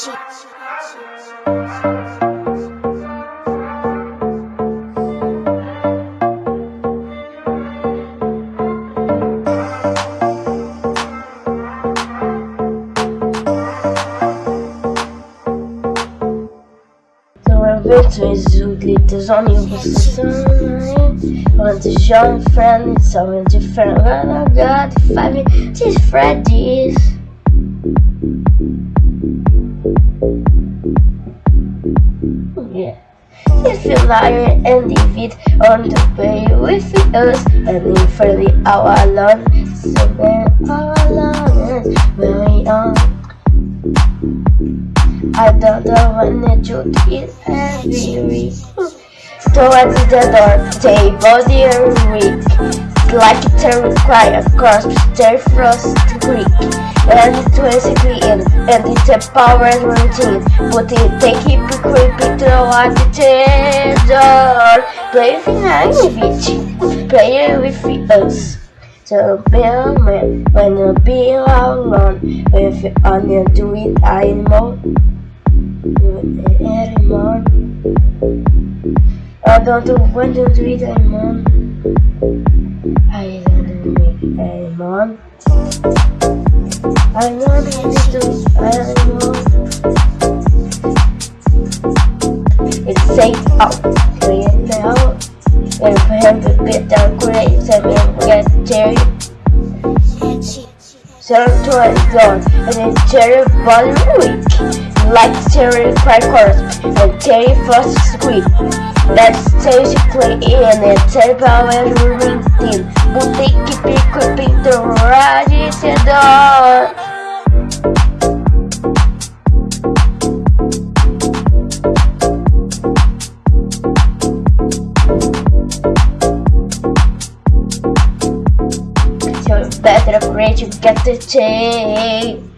Zoo glitters on you Want to show a friend, it's so different I got five these Freddy's Yeah. If you lie and leave it on the way with us. And if Freddy all alone. So then all alone. When we on I don't know when the truth is heavy Towards the door, table dear weak Like a terrify across the frost creek And it's basically in, and it's a power routine But it they keep creeping towards the door Play with bitch, play with us so Bill man, when you be alone, if you only do it anymore anymore. I don't do want to do it anymore. I don't do it anymore. I don't do it anymore. It's safe out clear now. And for him to get down great, and get Jerry. So to his zone, and then Jerry body weak like Terry Crackers and Terry Frost Squid. That's basically in a terrible moving team, equipping the radiator. So better you get the chain.